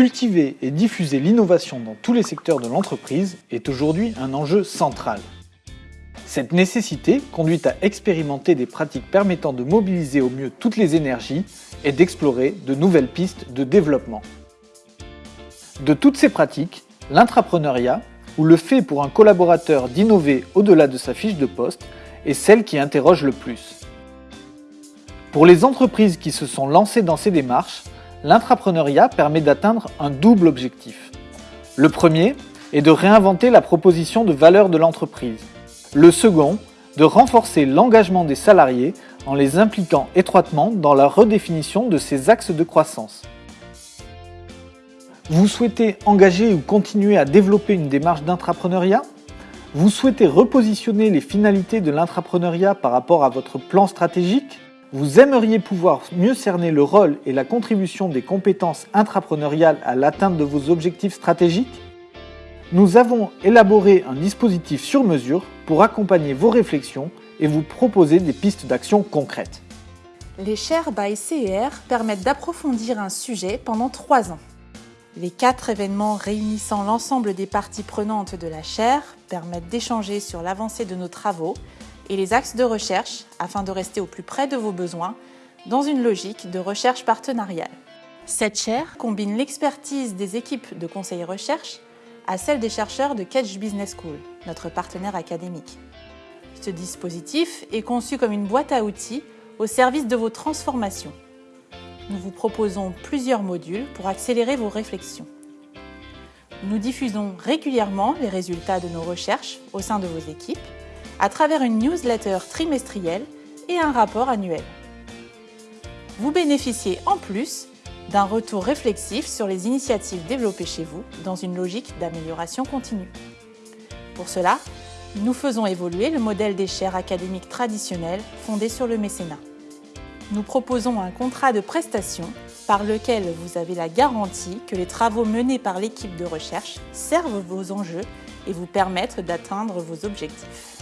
Cultiver et diffuser l'innovation dans tous les secteurs de l'entreprise est aujourd'hui un enjeu central. Cette nécessité conduit à expérimenter des pratiques permettant de mobiliser au mieux toutes les énergies et d'explorer de nouvelles pistes de développement. De toutes ces pratiques, l'intrapreneuriat, ou le fait pour un collaborateur d'innover au-delà de sa fiche de poste, est celle qui interroge le plus. Pour les entreprises qui se sont lancées dans ces démarches, l'intrapreneuriat permet d'atteindre un double objectif. Le premier est de réinventer la proposition de valeur de l'entreprise. Le second, de renforcer l'engagement des salariés en les impliquant étroitement dans la redéfinition de ces axes de croissance. Vous souhaitez engager ou continuer à développer une démarche d'intrapreneuriat Vous souhaitez repositionner les finalités de l'intrapreneuriat par rapport à votre plan stratégique? Vous aimeriez pouvoir mieux cerner le rôle et la contribution des compétences intrapreneuriales à l'atteinte de vos objectifs stratégiques Nous avons élaboré un dispositif sur mesure pour accompagner vos réflexions et vous proposer des pistes d'action concrètes. Les Share by CER permettent d'approfondir un sujet pendant trois ans. Les quatre événements réunissant l'ensemble des parties prenantes de la chaire permettent d'échanger sur l'avancée de nos travaux et les axes de recherche afin de rester au plus près de vos besoins dans une logique de recherche partenariale. Cette chaire combine l'expertise des équipes de conseil recherche à celle des chercheurs de Catch Business School, notre partenaire académique. Ce dispositif est conçu comme une boîte à outils au service de vos transformations. Nous vous proposons plusieurs modules pour accélérer vos réflexions. Nous diffusons régulièrement les résultats de nos recherches au sein de vos équipes à travers une newsletter trimestrielle et un rapport annuel. Vous bénéficiez en plus d'un retour réflexif sur les initiatives développées chez vous dans une logique d'amélioration continue. Pour cela, nous faisons évoluer le modèle des chaires académiques traditionnelles fondé sur le mécénat. Nous proposons un contrat de prestation par lequel vous avez la garantie que les travaux menés par l'équipe de recherche servent vos enjeux et vous permettent d'atteindre vos objectifs.